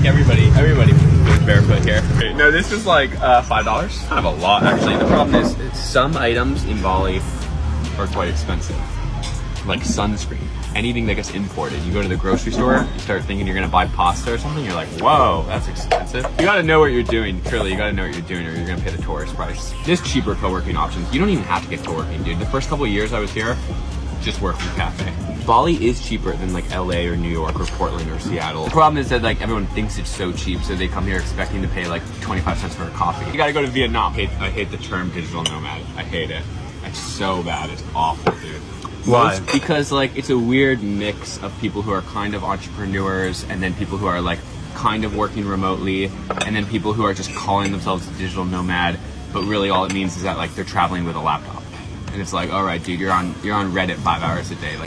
think everybody everybody goes barefoot here. No, this is like uh, five dollars. Kind of a lot, actually. The problem is some items in Bali are quite expensive, like sunscreen. Anything that gets imported. You go to the grocery store, you start thinking you're gonna buy pasta or something. You're like, whoa, that's expensive. You gotta know what you're doing. Truly, you gotta know what you're doing, or you're gonna pay the tourist price. There's cheaper co-working options. You don't even have to get co-working, dude. The first couple years I was here, just work from cafe. Bali is cheaper than like LA or New York or Portland or Seattle. The problem is that like everyone thinks it's so cheap, so they come here expecting to pay like 25 cents for a coffee. You gotta go to Vietnam. I hate, I hate the term digital nomad. I hate it. It's so bad. It's awful, dude. Why? Most- because like it's a weird mix of people who are kind of entrepreneurs and then people who are like kind of working remotely and then people who are just calling themselves a digital nomad, but really all it means is that like they're traveling with a laptop. And it's like, all right, dude, you're on you're on Reddit five hours a day. Like